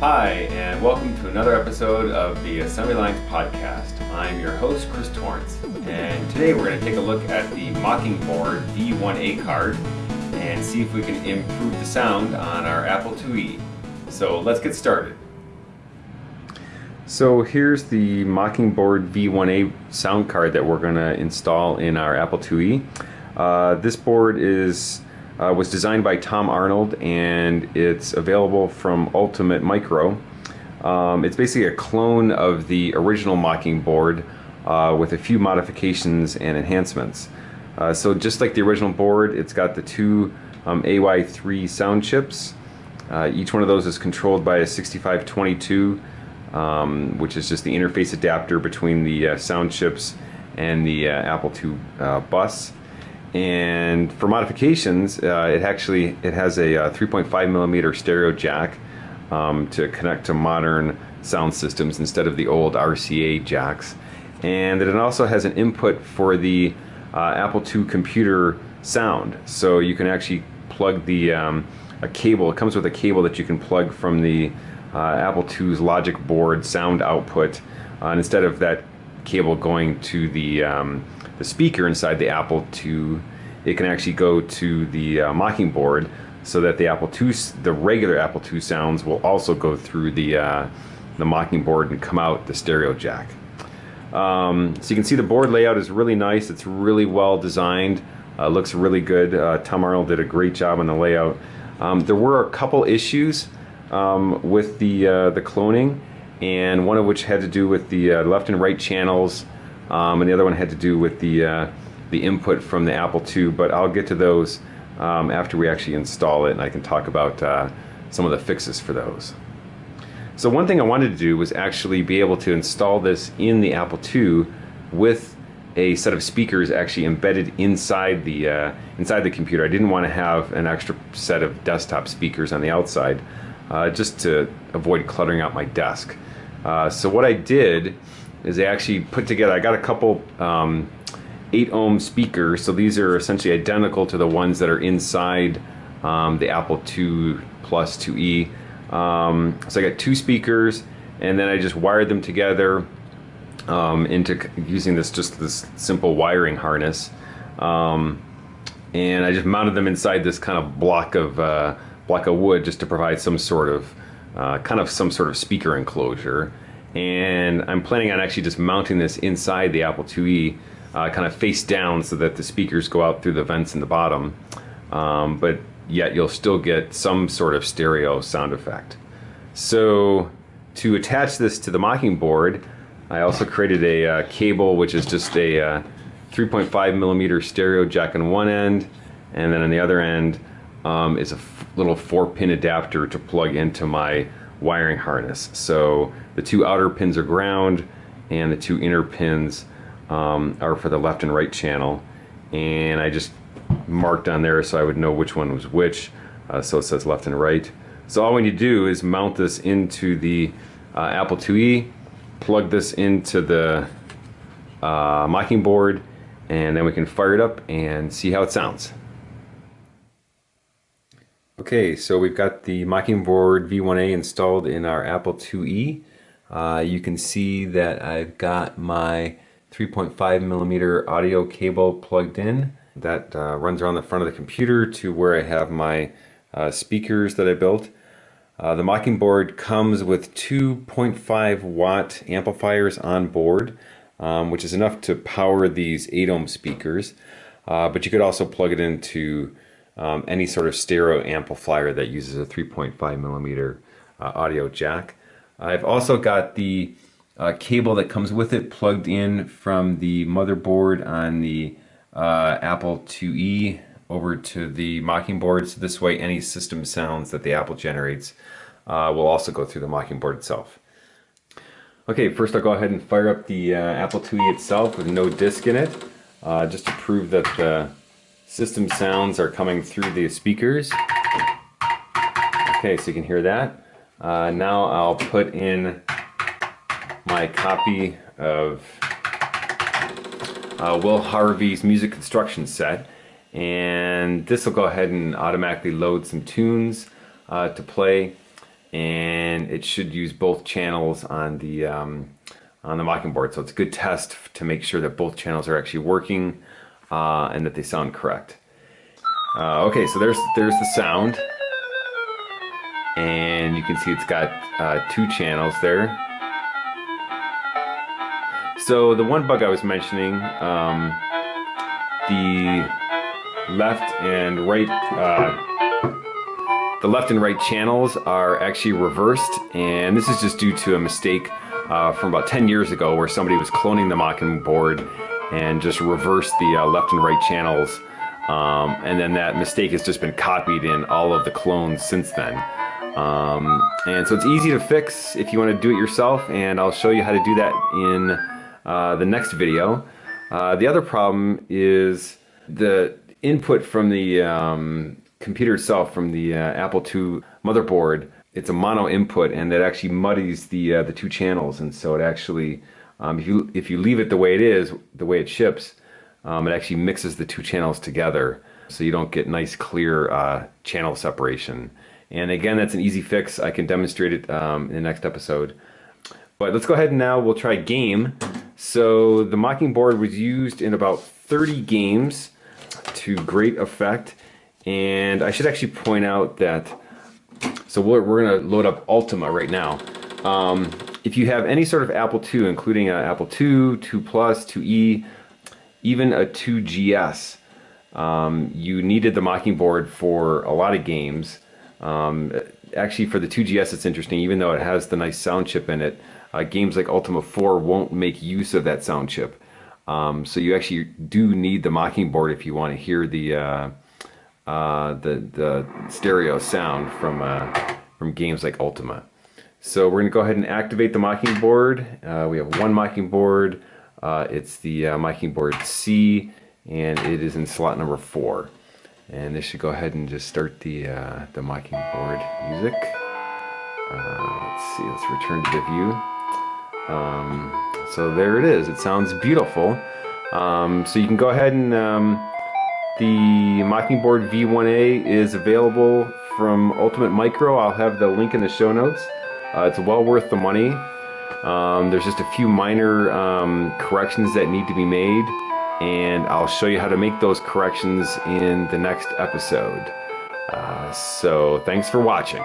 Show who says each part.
Speaker 1: Hi, and welcome to another episode of the Assembly Lines Podcast. I'm your host, Chris Torrence, and today we're going to take a look at the Mockingboard V1A card and see if we can improve the sound on our Apple IIe. So let's get started. So here's the Mockingboard V1A sound card that we're going to install in our Apple IIe. Uh, this board is uh, was designed by Tom Arnold and it's available from Ultimate Micro. Um, it's basically a clone of the original Mockingboard uh, with a few modifications and enhancements. Uh, so just like the original board, it's got the two um, AY3 sound chips. Uh, each one of those is controlled by a 6522, um, which is just the interface adapter between the uh, sound chips and the uh, Apple II bus. And for modifications, uh, it actually it has a uh, 3.5 millimeter stereo jack um, to connect to modern sound systems instead of the old RCA jacks. And it also has an input for the uh, Apple II computer sound. So you can actually plug the um, a cable. It comes with a cable that you can plug from the uh, Apple II's logic board sound output. Uh, instead of that cable going to the um, the speaker inside the Apple II, it can actually go to the uh, Mockingboard so that the Apple II, the regular Apple II sounds will also go through the, uh, the Mockingboard and come out the stereo jack. Um, so you can see the board layout is really nice. It's really well designed. Uh, looks really good. Uh, Tom Arnold did a great job on the layout. Um, there were a couple issues um, with the uh, the cloning, and one of which had to do with the uh, left and right channels um, and the other one had to do with the uh, the input from the Apple II. But I'll get to those um, after we actually install it, and I can talk about uh, some of the fixes for those. So one thing I wanted to do was actually be able to install this in the Apple II with a set of speakers actually embedded inside the uh, inside the computer. I didn't want to have an extra set of desktop speakers on the outside, uh, just to avoid cluttering out my desk. Uh, so what I did is they actually put together, I got a couple um, 8 ohm speakers, so these are essentially identical to the ones that are inside um, the Apple II Plus 2E. Um, so I got two speakers and then I just wired them together um, into using this just this simple wiring harness. Um, and I just mounted them inside this kind of block of uh, block of wood just to provide some sort of uh, kind of some sort of speaker enclosure and I'm planning on actually just mounting this inside the Apple IIe uh, kind of face down so that the speakers go out through the vents in the bottom um, but yet you'll still get some sort of stereo sound effect. So to attach this to the mocking board, I also created a uh, cable which is just a uh, 3.5 millimeter stereo jack on one end and then on the other end um, is a little four pin adapter to plug into my wiring harness. So the two outer pins are ground and the two inner pins um, are for the left and right channel. And I just marked on there so I would know which one was which. Uh, so it says left and right. So all we need to do is mount this into the uh, Apple IIe, plug this into the uh, Mockingboard, and then we can fire it up and see how it sounds. Okay, so we've got the Mockingboard V1A installed in our Apple IIe. Uh, you can see that I've got my 3.5 millimeter audio cable plugged in that uh, runs around the front of the computer to where I have my uh, speakers that I built. Uh, the Mockingboard comes with 2.5 watt amplifiers on board, um, which is enough to power these 8 ohm speakers. Uh, but you could also plug it into um, any sort of stereo amplifier that uses a 3.5 millimeter uh, audio jack. I've also got the uh, cable that comes with it plugged in from the motherboard on the uh, Apple IIe over to the Mockingboard. So this way any system sounds that the Apple generates uh, will also go through the Mockingboard itself. Okay, first I'll go ahead and fire up the uh, Apple IIe itself with no disk in it, uh, just to prove that system sounds are coming through the speakers. Okay, so you can hear that. Uh, now I'll put in my copy of uh, Will Harvey's music construction set and this will go ahead and automatically load some tunes uh, to play and it should use both channels on the um, on the mocking board So it's a good test to make sure that both channels are actually working uh, and that they sound correct. Uh, okay, so there's there's the sound, and you can see it's got uh, two channels there. So the one bug I was mentioning, um, the left and right, uh, the left and right channels are actually reversed, and this is just due to a mistake uh, from about 10 years ago where somebody was cloning the Mockingboard and just reverse the uh, left and right channels. Um, and then that mistake has just been copied in all of the clones since then. Um, and so it's easy to fix if you want to do it yourself, and I'll show you how to do that in uh, the next video. Uh, the other problem is the input from the um, computer itself, from the uh, Apple II motherboard, it's a mono input and that actually muddies the uh, the two channels and so it actually um, if you if you leave it the way it is the way it ships um, it actually mixes the two channels together so you don't get nice clear uh, channel separation. And again that's an easy fix. I can demonstrate it um, in the next episode. But let's go ahead and now we'll try game. So the mocking board was used in about 30 games to great effect. And I should actually point out that so we're, we're to load up Ultima right now. Um, if you have any sort of Apple II, including an Apple II, 2 Plus, 2E, even a 2GS, um, you needed the mocking board for a lot of games. Um, actually, for the 2GS, it's interesting, even though it has the nice sound chip in it, uh, games like Ultima 4 won't make use of that sound chip. Um, so you actually do need the mocking board if you want to hear the uh, uh, the the stereo sound from uh, from games like Ultima. So we're going to go ahead and activate the Mockingboard. Uh, we have one Mockingboard. Uh, it's the uh, Mockingboard C, and it is in slot number four. And this should go ahead and just start the uh, the Mockingboard music. let's see. Let's return to the view. Um, so there it is. It sounds beautiful. Um, so you can go ahead and um, the Mockingboard V1A is available from Ultimate Micro. I'll have the link in the show notes. Uh, it's well worth the money. Um, there's just a few minor um, corrections that need to be made and I'll show you how to make those corrections in the next episode. Uh, so thanks for watching.